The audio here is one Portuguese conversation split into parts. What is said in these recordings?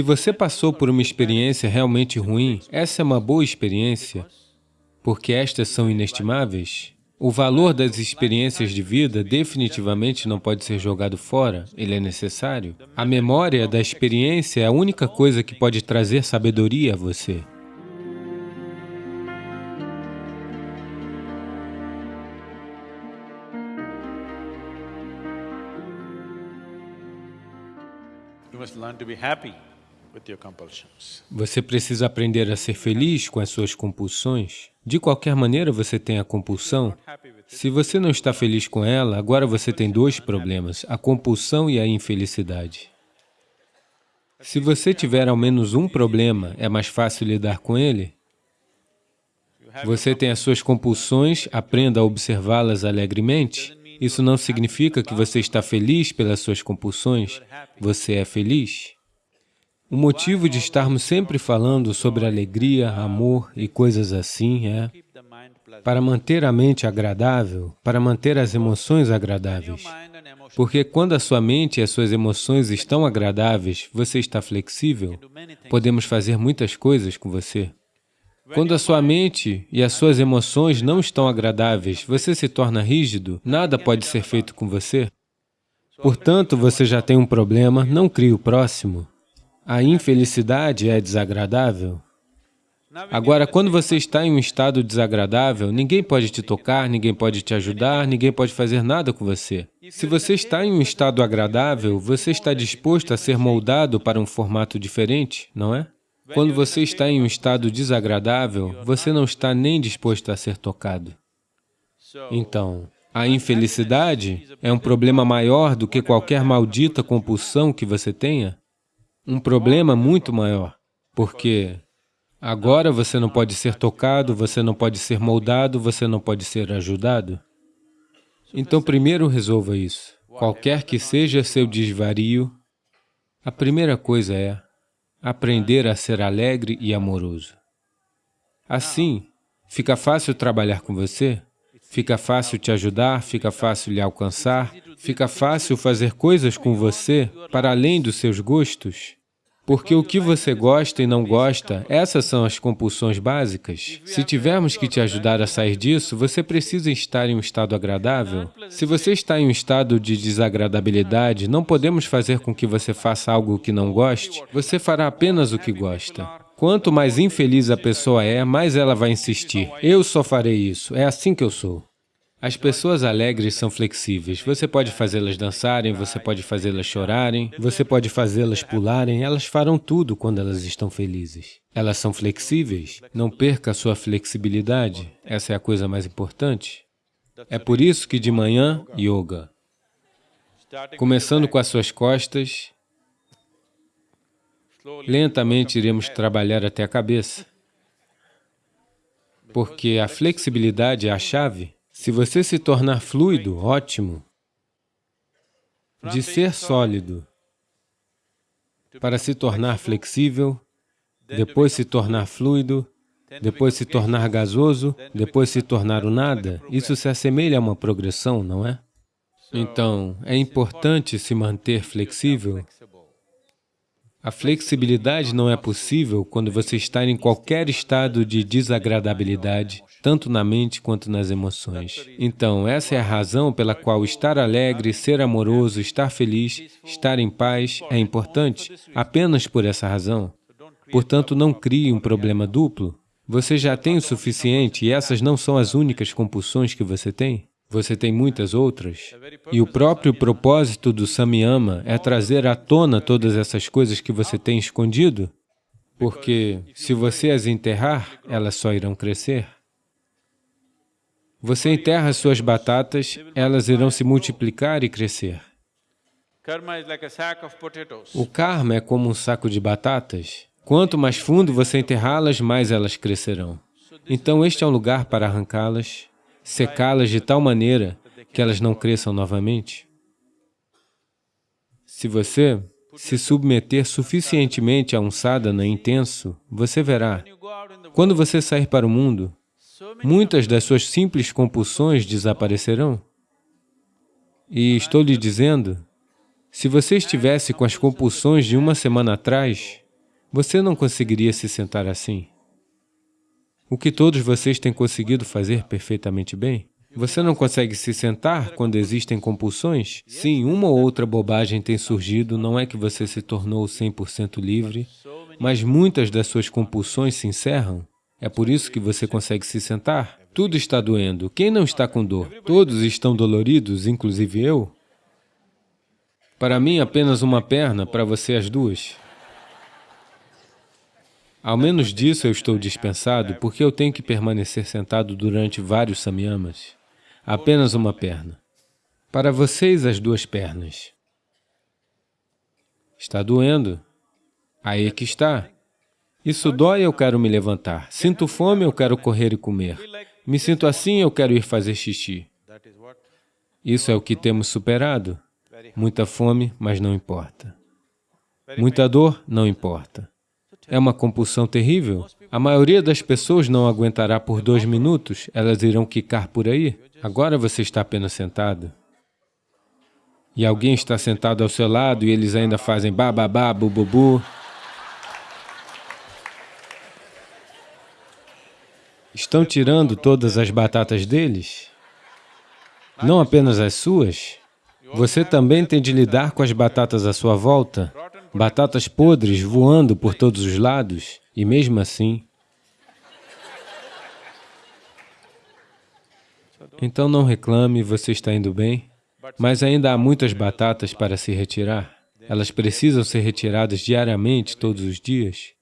Se você passou por uma experiência realmente ruim, essa é uma boa experiência, porque estas são inestimáveis. O valor das experiências de vida definitivamente não pode ser jogado fora, ele é necessário. A memória da experiência é a única coisa que pode trazer sabedoria a você. Você precisa aprender a ser feliz com as suas compulsões. De qualquer maneira você tem a compulsão. Se você não está feliz com ela, agora você tem dois problemas, a compulsão e a infelicidade. Se você tiver ao menos um problema, é mais fácil lidar com ele? Você tem as suas compulsões, aprenda a observá-las alegremente. Isso não significa que você está feliz pelas suas compulsões, você é feliz. O motivo de estarmos sempre falando sobre alegria, amor e coisas assim é para manter a mente agradável, para manter as emoções agradáveis. Porque quando a sua mente e as suas emoções estão agradáveis, você está flexível, podemos fazer muitas coisas com você. Quando a sua mente e as suas emoções não estão agradáveis, você se torna rígido, nada pode ser feito com você. Portanto, você já tem um problema, não crie o próximo. A infelicidade é desagradável. Agora, quando você está em um estado desagradável, ninguém pode te tocar, ninguém pode te ajudar, ninguém pode fazer nada com você. Se você está em um estado agradável, você está disposto a ser moldado para um formato diferente, não é? Quando você está em um estado desagradável, você não está nem disposto a ser tocado. Então, a infelicidade é um problema maior do que qualquer maldita compulsão que você tenha? Um problema muito maior, porque agora você não pode ser tocado, você não pode ser moldado, você não pode ser ajudado. Então, primeiro resolva isso. Qualquer que seja seu desvario, a primeira coisa é aprender a ser alegre e amoroso. Assim, fica fácil trabalhar com você, fica fácil te ajudar, fica fácil lhe alcançar, fica fácil fazer coisas com você para além dos seus gostos, porque o que você gosta e não gosta, essas são as compulsões básicas. Se tivermos que te ajudar a sair disso, você precisa estar em um estado agradável. Se você está em um estado de desagradabilidade, não podemos fazer com que você faça algo que não goste. Você fará apenas o que gosta. Quanto mais infeliz a pessoa é, mais ela vai insistir. Eu só farei isso, é assim que eu sou. As pessoas alegres são flexíveis. Você pode fazê-las dançarem, você pode fazê-las chorarem, você pode fazê-las pularem, elas farão tudo quando elas estão felizes. Elas são flexíveis. Não perca a sua flexibilidade. Essa é a coisa mais importante. É por isso que de manhã, yoga. Começando com as suas costas, lentamente iremos trabalhar até a cabeça, porque a flexibilidade é a chave se você se tornar fluido, ótimo. De ser sólido. Para se tornar flexível, depois se tornar fluido, depois se tornar gasoso, depois se tornar o nada, isso se assemelha a uma progressão, não é? Então, é importante se manter flexível a flexibilidade não é possível quando você está em qualquer estado de desagradabilidade, tanto na mente quanto nas emoções. Então, essa é a razão pela qual estar alegre, ser amoroso, estar feliz, estar em paz é importante, apenas por essa razão. Portanto, não crie um problema duplo. Você já tem o suficiente e essas não são as únicas compulsões que você tem. Você tem muitas outras. E o próprio propósito do Samyama é trazer à tona todas essas coisas que você tem escondido, porque se você as enterrar, elas só irão crescer. Você enterra suas batatas, elas irão se multiplicar e crescer. O karma é como um saco de batatas. Quanto mais fundo você enterrá-las, mais elas crescerão. Então, este é um lugar para arrancá-las secá-las de tal maneira que elas não cresçam novamente? Se você se submeter suficientemente a um sadhana intenso, você verá, quando você sair para o mundo, muitas das suas simples compulsões desaparecerão. E estou lhe dizendo, se você estivesse com as compulsões de uma semana atrás, Você não conseguiria se sentar assim? O que todos vocês têm conseguido fazer perfeitamente bem? Você não consegue se sentar quando existem compulsões? Sim, uma ou outra bobagem tem surgido, não é que você se tornou 100% livre, mas muitas das suas compulsões se encerram. É por isso que você consegue se sentar. Tudo está doendo. Quem não está com dor? Todos estão doloridos, inclusive eu. Para mim, apenas uma perna, para você as duas. Ao menos disso eu estou dispensado, porque eu tenho que permanecer sentado durante vários samyamas apenas uma perna. Para vocês, as duas pernas. Está doendo? Aí é que está. Isso dói, eu quero me levantar. Sinto fome, eu quero correr e comer. Me sinto assim, eu quero ir fazer xixi. Isso é o que temos superado. Muita fome, mas não importa. Muita dor, não importa. É uma compulsão terrível. A maioria das pessoas não aguentará por dois minutos, elas irão quicar por aí. Agora você está apenas sentado. E alguém está sentado ao seu lado e eles ainda fazem bababá, bububu. Estão tirando todas as batatas deles? Não apenas as suas. Você também tem de lidar com as batatas à sua volta, batatas podres voando por todos os lados, e mesmo assim, Então não reclame, você está indo bem, mas ainda há muitas batatas para se retirar. Elas precisam ser retiradas diariamente, todos os dias.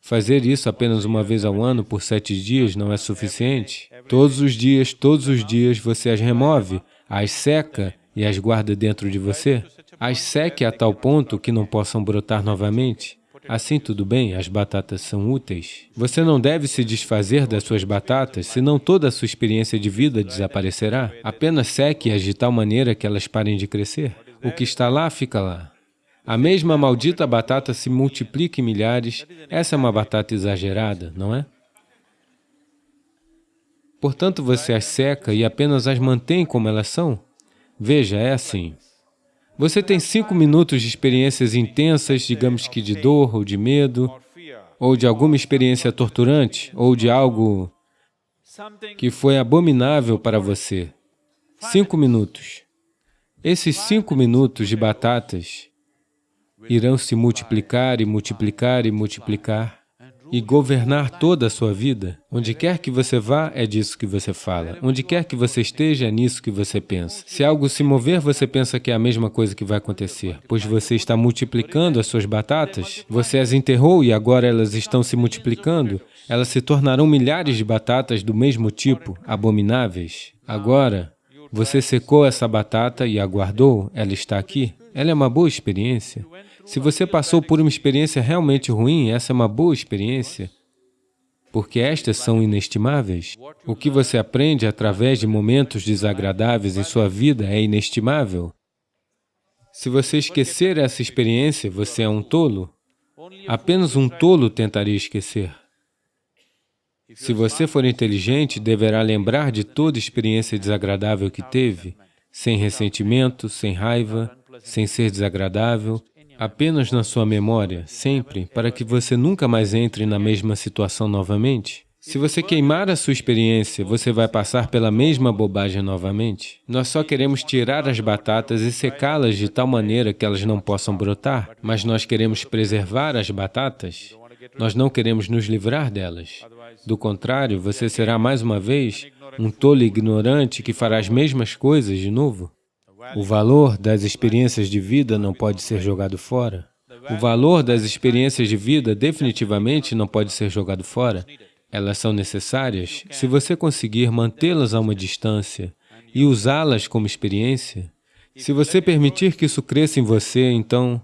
Fazer isso apenas uma vez ao ano por sete dias não é suficiente. Todos os dias, todos os dias você as remove, as seca e as guarda dentro de você. As seque a tal ponto que não possam brotar novamente. Assim tudo bem, as batatas são úteis. Você não deve se desfazer das suas batatas, senão toda a sua experiência de vida desaparecerá. Apenas seque-as de tal maneira que elas parem de crescer. O que está lá, fica lá. A mesma maldita batata se multiplica em milhares, essa é uma batata exagerada, não é? Portanto, você as seca e apenas as mantém como elas são? Veja, é assim. Você tem cinco minutos de experiências intensas, digamos que de dor ou de medo, ou de alguma experiência torturante, ou de algo que foi abominável para você. Cinco minutos. Esses cinco minutos de batatas irão se multiplicar e multiplicar e multiplicar e governar toda a sua vida. Onde quer que você vá, é disso que você fala. Onde quer que você esteja, é nisso que você pensa. Se algo se mover, você pensa que é a mesma coisa que vai acontecer, pois você está multiplicando as suas batatas, você as enterrou e agora elas estão se multiplicando, elas se tornarão milhares de batatas do mesmo tipo, abomináveis. Agora, você secou essa batata e aguardou, ela está aqui. Ela é uma boa experiência. Se você passou por uma experiência realmente ruim, essa é uma boa experiência, porque estas são inestimáveis. O que você aprende através de momentos desagradáveis em sua vida é inestimável. Se você esquecer essa experiência, você é um tolo. Apenas um tolo tentaria esquecer. Se você for inteligente, deverá lembrar de toda experiência desagradável que teve, sem ressentimento, sem raiva, sem ser desagradável, apenas na sua memória, sempre, para que você nunca mais entre na mesma situação novamente? Se você queimar a sua experiência, você vai passar pela mesma bobagem novamente? Nós só queremos tirar as batatas e secá-las de tal maneira que elas não possam brotar, mas nós queremos preservar as batatas, nós não queremos nos livrar delas. Do contrário, você será mais uma vez um tolo ignorante que fará as mesmas coisas de novo. O valor das experiências de vida não pode ser jogado fora. O valor das experiências de vida definitivamente não pode ser jogado fora. Elas são necessárias. Se você conseguir mantê-las a uma distância e usá-las como experiência, se você permitir que isso cresça em você, então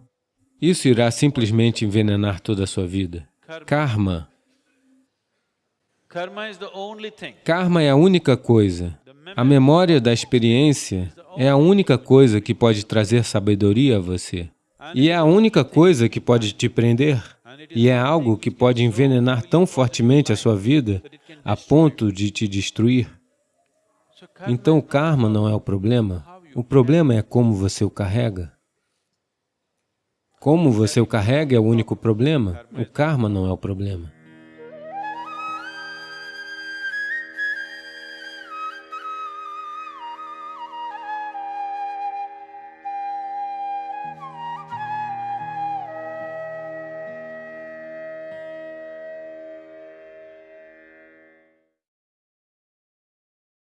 isso irá simplesmente envenenar toda a sua vida. Karma. Karma é a única coisa. A memória da experiência é a única coisa que pode trazer sabedoria a você. E é a única coisa que pode te prender. E é algo que pode envenenar tão fortemente a sua vida a ponto de te destruir. Então o karma não é o problema. O problema é como você o carrega. Como você o carrega é o único problema, o karma não é o problema.